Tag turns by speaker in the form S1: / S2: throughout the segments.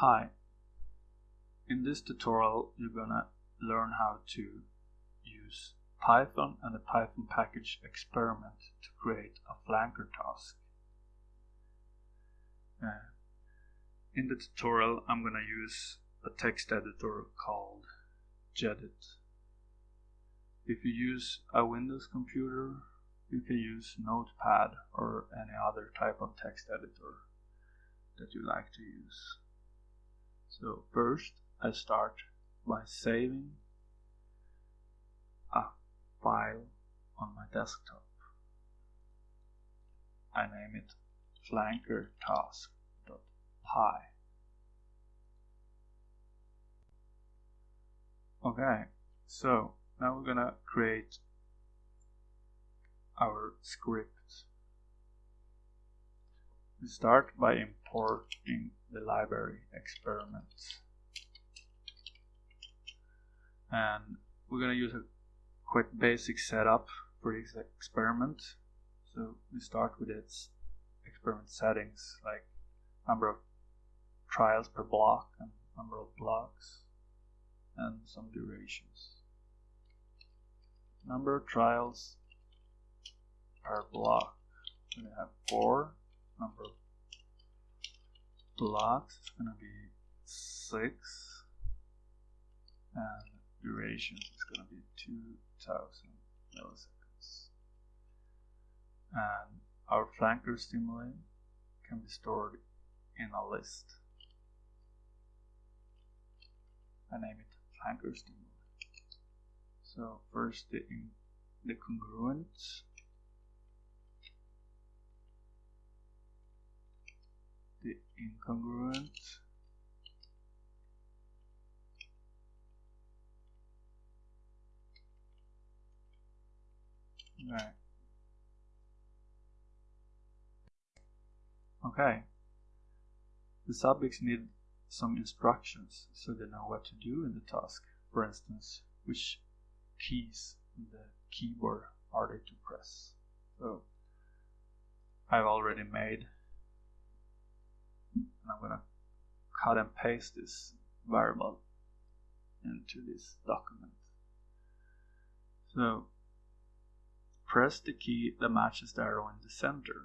S1: Hi, in this tutorial you're gonna learn how to use Python and the Python package Expyriment to create a flanker task. Uh, in the tutorial I'm gonna use a text editor called Gedit. If you use a Windows computer you can use Notepad or any other type of text editor that you like to use. So first I start by saving a file on my desktop. I name it flankertask.py. Okay, so now we're gonna create our script. We start by importing the library experiments. And we're going to use a quite basic setup for this experiment. So we start with its experiment settings like number of trials per block and number of blocks and some durations. Number of trials per block. We have four number of blocks is going to be 6 and duration is going to be 2000 milliseconds. And our flanker stimuli can be stored in a list. I name it flanker stimuli so first the, the congruent the incongruent. Right. Okay. The subjects need some instructions so they know what to do in the task. For instance which keys in the keyboard are they to press? So I've already made and I'm gonna cut and paste this variable into this document. So press the key that matches the arrow in the center.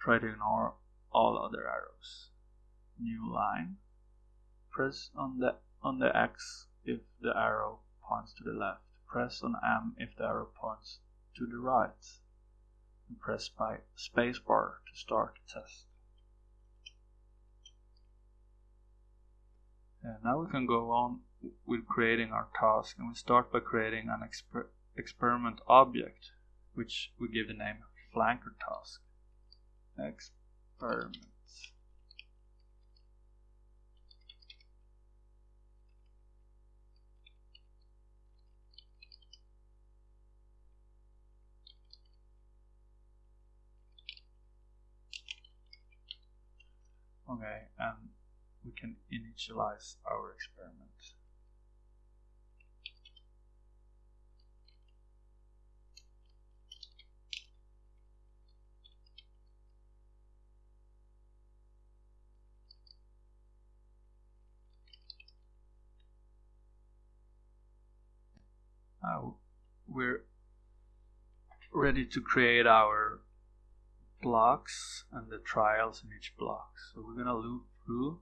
S1: Try to ignore all other arrows. New line. Press on the on the X if the arrow points to the left. Press on M if the arrow points to the right and press spacebar to start the test. And now we can go on with creating our task and we start by creating an exper experiment object which we give the name flanker task. Experiment. Okay, and we can initialize our experiment. Now we're ready to create our blocks and the trials in each block. So we're going to loop through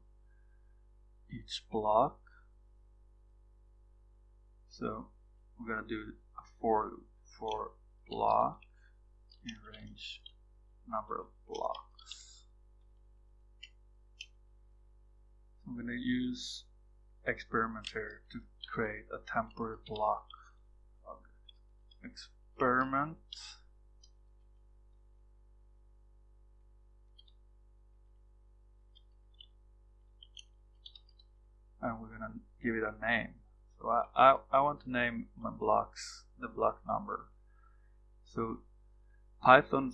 S1: each block. So we're going to do a for loop for block in range number of blocks. I'm going to use experimenter to create a temporary block experiment and we're gonna give it a name. So I, I, I want to name my blocks the block number. So Python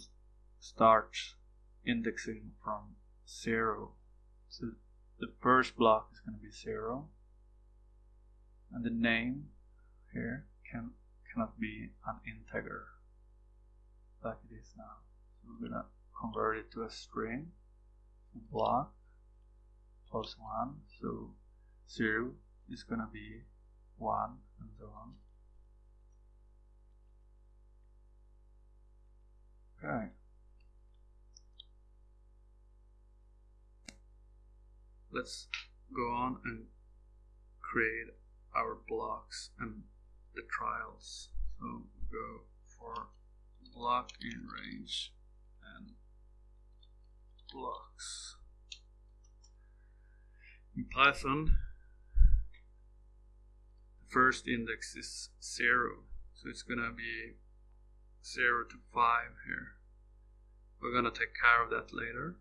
S1: starts indexing from zero. So the first block is going to be zero, and the name here can cannot be an integer like it is now. So we're gonna convert it to a string block plus 1 so 0 is going to be 1 and so on. Okay. Let's go on and create our blocks and the trials. So go for block in range and blocks. In Python, first index is 0, so it's gonna be 0 to 5 here. We're gonna take care of that later,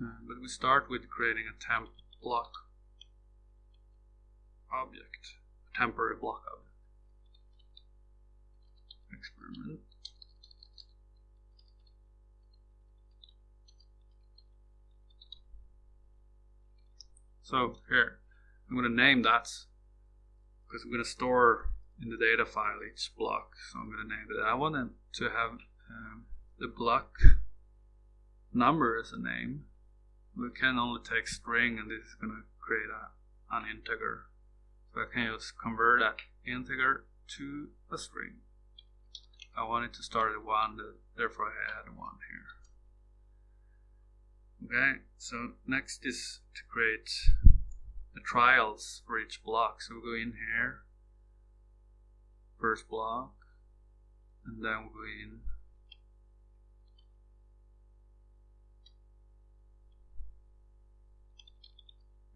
S1: uh, but we start with creating a temp block object, a temporary block object. Experiment. So here, I'm going to name that because we're going to store in the data file each block. So I'm going to name it. I want to have um, the block number as a name. We can only take string and this is going to create a, an integer. So I can just convert that integer to a string. I want it to start at 1, therefore I add 1 here. Okay, so next is to create the trials for each block. So we go in here, first block, and then we go in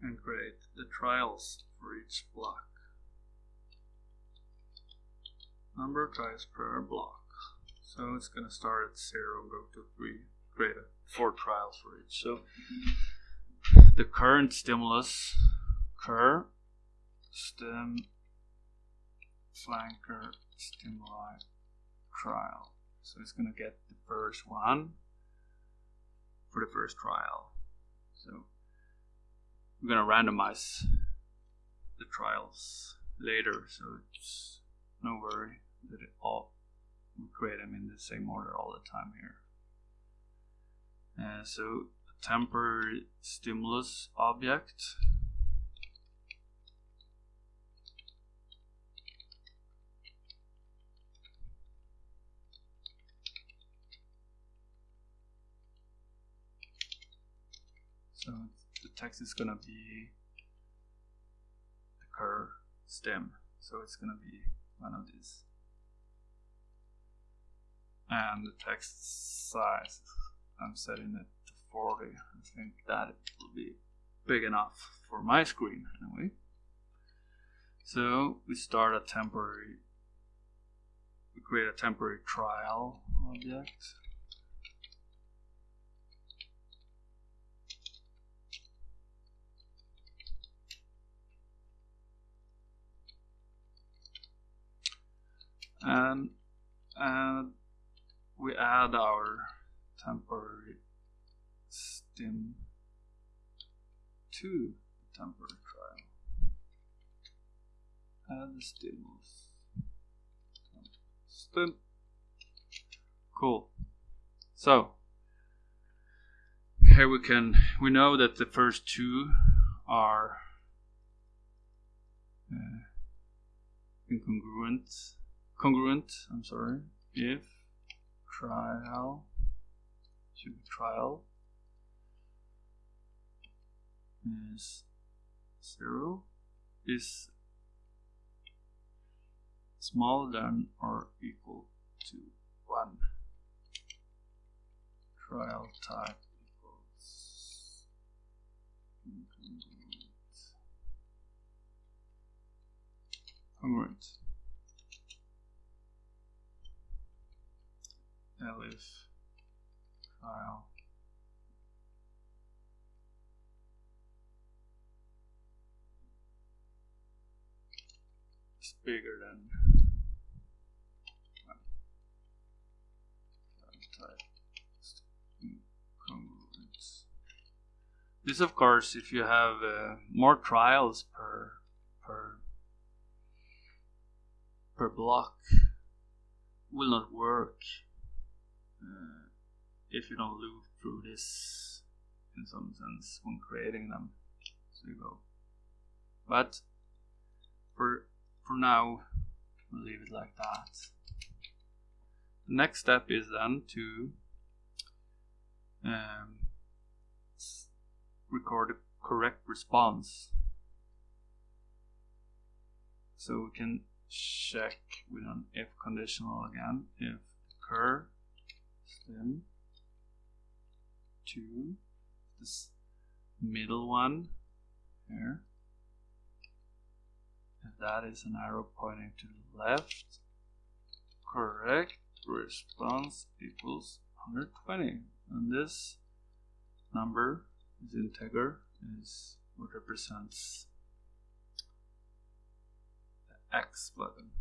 S1: and create the trials for each block. Number of trials per block. So it's going to start at 0 and go to 3, create a four trials for each. So the current stimulus cur stem flanker stimuli trial. So it's going to get the first one for the first trial. So we're going to randomize the trials later, so it's no worry that it all we create them in the same order all the time here. Uh, so a temporary stimulus object so the text is gonna be the cur stem so it's gonna be one of these and the text size I'm setting it to 40. I think that will be big enough for my screen anyway. So we start a temporary, we create a temporary trial object. And, and we add our temporary stim to the temporary trial. Add the stimulus. Stim. Cool. So here we can we know that the first two are uh, incongruent congruent I'm sorry if trial should be trial is zero is smaller than or equal to one. Trial type equals congruent elif file is bigger than This, of course, if you have uh, more trials per per per block, will not work uh, if you don't loop through this in some sense when creating them. So you go. But for for now, we'll leave it like that. The next step is then to um, record a correct response. So we can check with an if conditional again if cur stem to this middle one here. If that is an arrow pointing to the left. Correct. Response equals 120 and this number is integer is what represents the x button.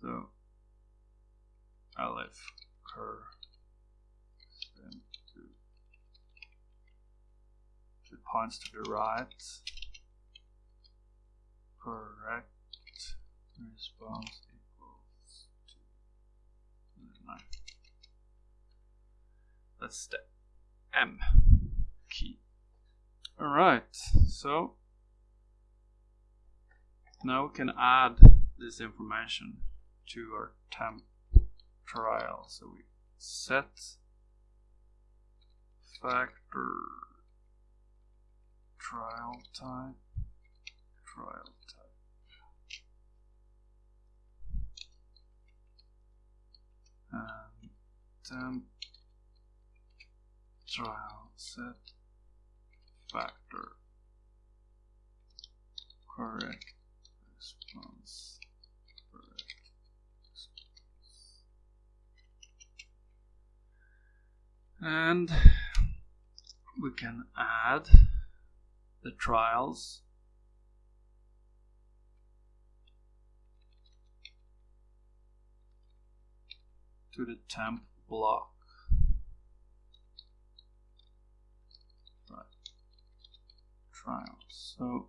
S1: So elif cur to, to points to the right. Correct. Response equals to 9 that's the M key. Alright so now we can add this information to our temp trial. So we set factor trial type, trial type. And temp trial set. Factor. Correct. Response. And we can add the trials. To the temp block. Right. Trials so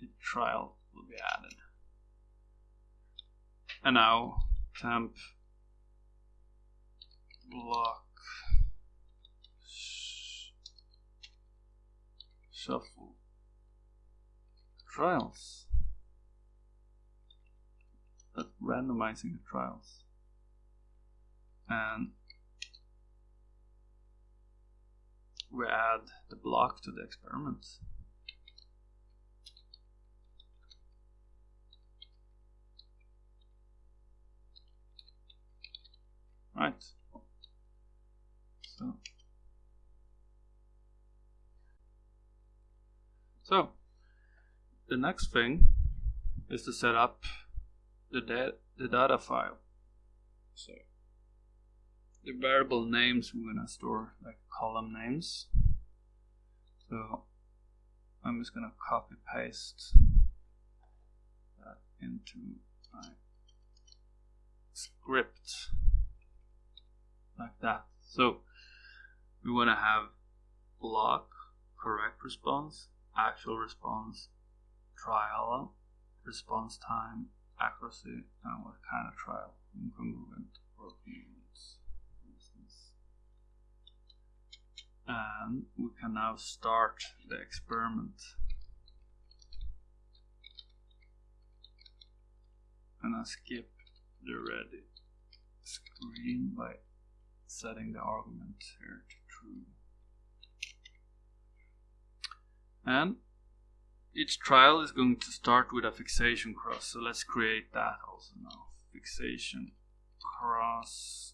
S1: the trial will be added. And now temp block shuffle. Trials. That's randomizing the trials. And we add the block to the experiment. Right. So, so the next thing is to set up the, da the data file. So the variable names we're gonna store like column names. So I'm just gonna copy paste that into my script like that. So we want to have block, correct response, actual response, trial, response time, accuracy, and what kind of trial, incongruent or congruent, for instance. And we can now start the experiment. And I skip the ready screen by setting the argument here to true. And each trial is going to start with a fixation cross, so let's create that also now. Fixation cross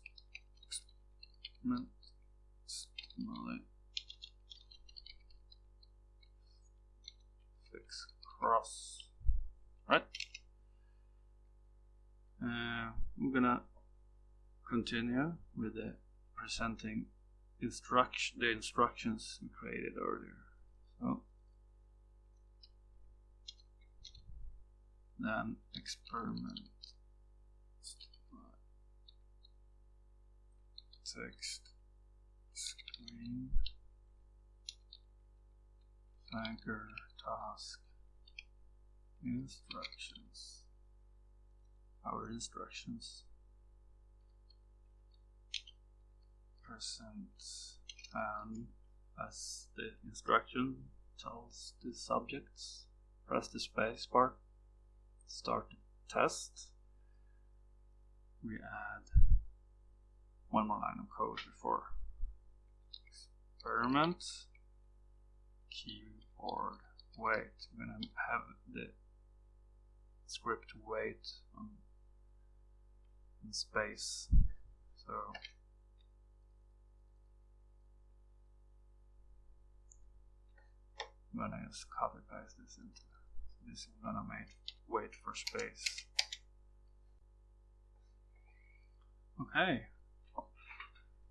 S1: fix cross right uh, we're gonna continue with the presenting instruction the instructions we created earlier. So then experiment. Text screen. Anchor task. Instructions. Our instructions. Present and as the instruction tells the subjects. Press the space bar start test. We add one more line of code before experiment. Keyboard wait we're gonna have the script wait on in space. So I'm gonna just copy paste this into is gonna make wait for space. Okay.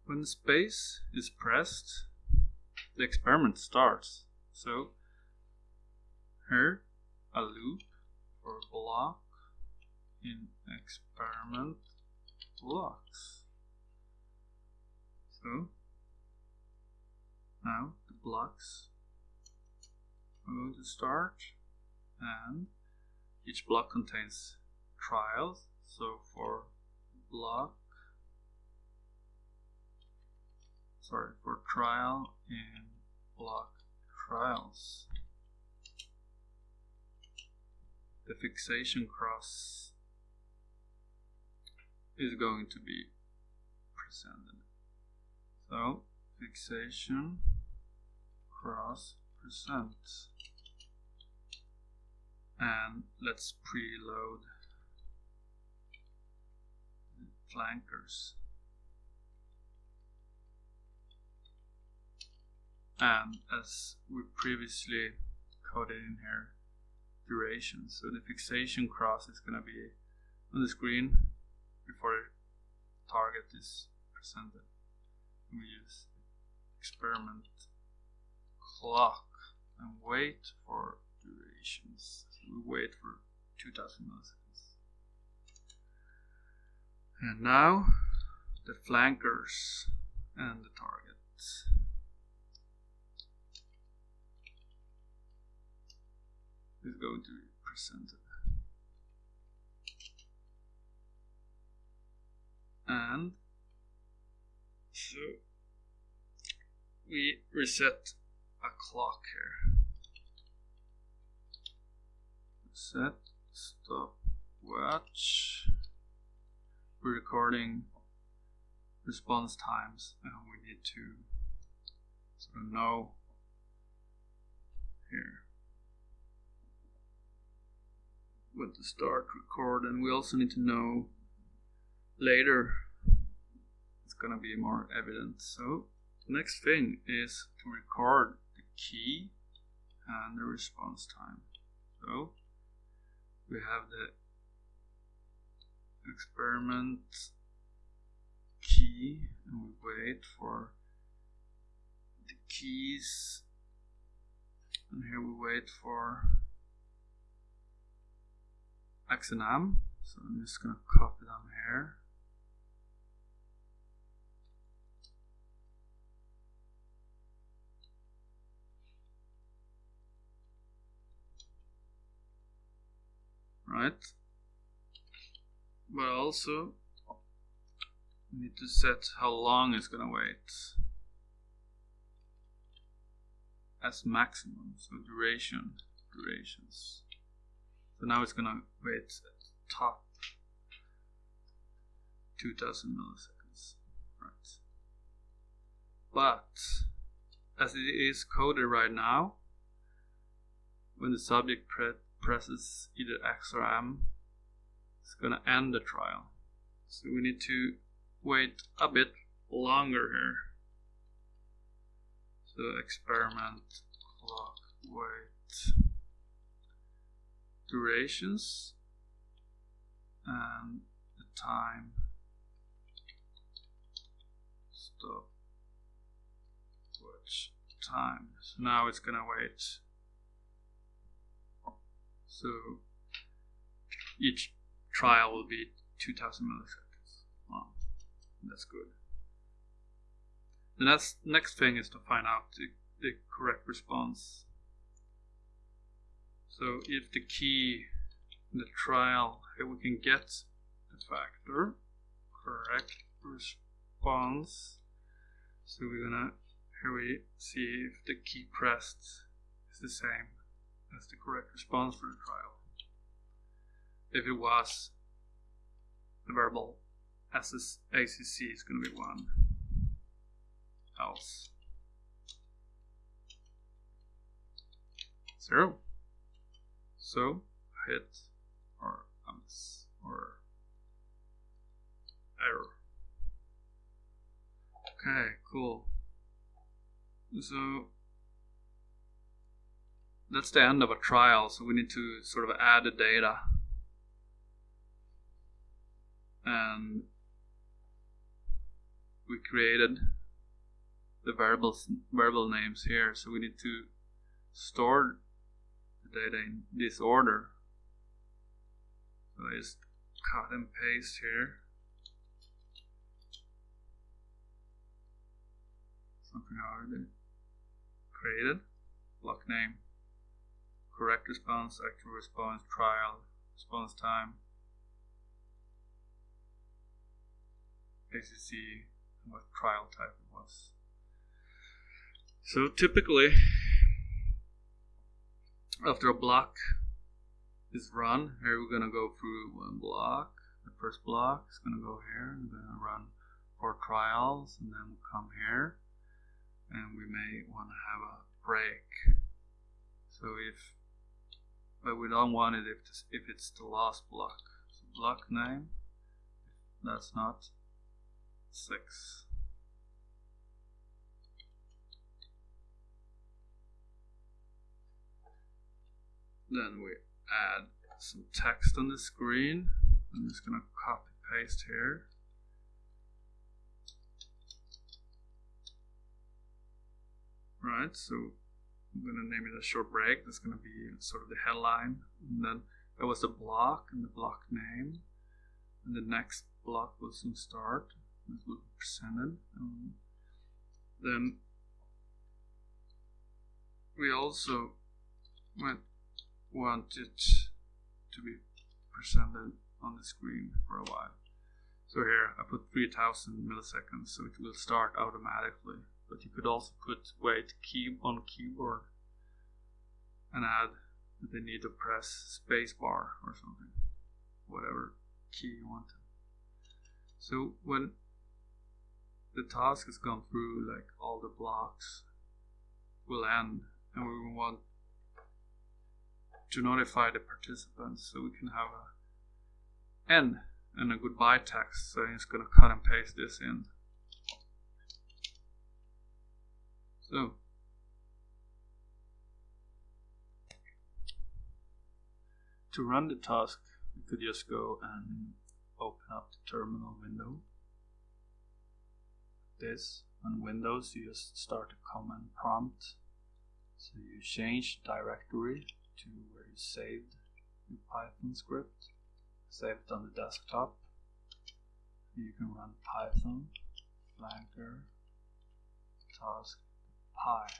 S1: When space is pressed the experiment starts. So here a loop or block in experiment blocks. So now the blocks are going to start and each block contains trials. So for block sorry for trial in block trials. The fixation cross is going to be presented. So fixation cross present and let's preload flankers. And as we previously coded in here duration. So the fixation cross is going to be on the screen before the target is presented. We use experiment clock and wait for durations we wait for 2000 milliseconds and now the flankers and the targets is going to be presented. And so we reset a clock here. Set stop watch. We're recording response times and we need to sort of know here when to start record and we also need to know later it's gonna be more evident so the next thing is to record the key and the response time so we have the experiment key and we wait for the keys and here we wait for X and M. So I'm just to copy them here. Right. But also we need to set how long it's to wait as maximum. So duration, durations. So now it's gonna wait at top 2000 milliseconds. Right. But as it is coded right now, when the subject pre presses either X or M, it's gonna end the trial. So we need to wait a bit longer here. So experiment clock wait. Durations. And the time. Stop. Watch. Time. So now it's gonna wait so each trial will be 2000 milliseconds. Long that's good. The next next thing is to find out the, the correct response. So if the key in the trial, we can get the factor, correct response, So we're gonna here we see if the key pressed is the same as the correct response for the trial. If it was the verbal SS ACC is going to be 1 else. 0 so hit or miss or error. Okay cool. So that's the end of a trial so we need to sort of add the data. And we created the variables variable names here so we need to store the data in this order. So I just cut and paste here. Something I already created. Block name correct response actual response trial response time ACC what trial type it was. So typically, after a block is run, here we're gonna go through one block. The first block is gonna go here, and gonna run four trials, and then we'll come here, and we may want to have a break. So if, but we don't want it if this, if it's the last block. So block name, that's not six. Then we add some text on the screen. I'm just going to copy paste here. Right, so I'm going to name it a short break. That's going to be sort of the headline. And then that was the block and the block name. And the next block will soon start this will be presented. Um, then we also might want it to be presented on the screen for a while. So here I put 3000 milliseconds so it will start automatically. But you could also put wait key on keyboard and add that they need to press spacebar or something. Whatever key you want. So when the task has gone through like all the blocks will end and we want to notify the participants so we can have a end and a goodbye text so it's going to cut and paste this in so. To run the task you could just go and open up the terminal window. This on Windows you just start a command prompt. So you change directory to where you saved your Python script. Save it on the desktop. You can run Python flanker task py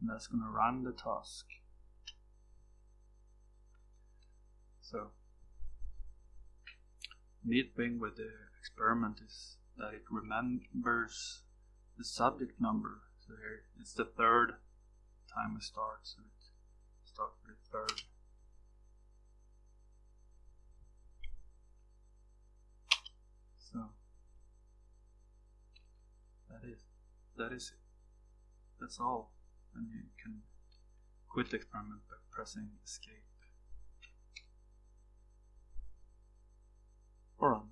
S1: and that's going to run the task so neat thing with the experiment is that it remembers the subject number. So here it's the third time it starts, so it starts with the third. So that is that is it. That's all. And you can quit the experiment by pressing escape. Or on.